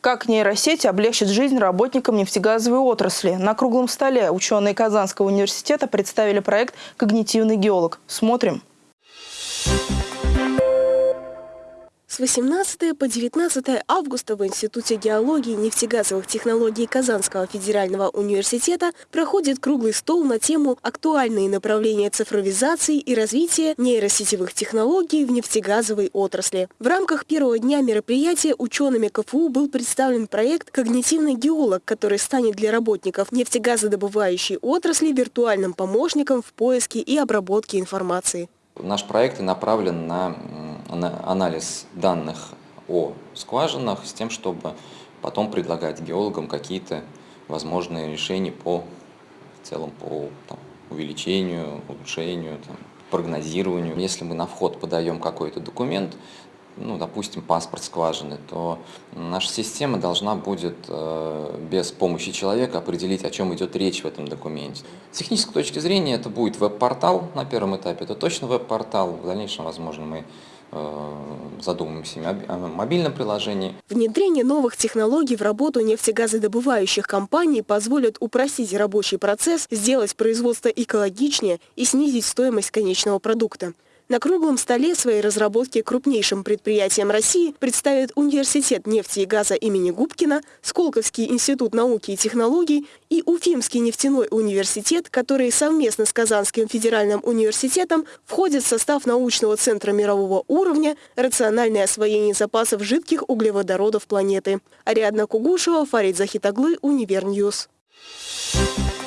Как нейросети облегчат жизнь работникам нефтегазовой отрасли? На круглом столе ученые Казанского университета представили проект «Когнитивный геолог». Смотрим. С 18 по 19 августа в Институте геологии и нефтегазовых технологий Казанского федерального университета проходит круглый стол на тему «Актуальные направления цифровизации и развития нейросетевых технологий в нефтегазовой отрасли». В рамках первого дня мероприятия учеными КФУ был представлен проект «Когнитивный геолог», который станет для работников нефтегазодобывающей отрасли виртуальным помощником в поиске и обработке информации. Наш проект направлен на анализ данных о скважинах с тем, чтобы потом предлагать геологам какие-то возможные решения по в целом по там, увеличению, улучшению, там, прогнозированию. Если мы на вход подаем какой-то документ, ну, допустим, паспорт скважины, то наша система должна будет э, без помощи человека определить, о чем идет речь в этом документе. С технической точки зрения это будет веб-портал на первом этапе, это точно веб-портал, в дальнейшем, возможно, мы задумаемся о мобильном приложении. Внедрение новых технологий в работу нефтегазодобывающих компаний позволит упростить рабочий процесс, сделать производство экологичнее и снизить стоимость конечного продукта. На круглом столе свои разработки крупнейшим предприятиям России представят Университет нефти и газа имени Губкина, Сколковский институт науки и технологий и Уфимский нефтяной университет, которые совместно с Казанским федеральным университетом входят в состав научного центра мирового уровня «Рациональное освоение запасов жидких углеводородов планеты». Ариадна Кугушева, Фарид Захитаглы, Универньюз. Thank you.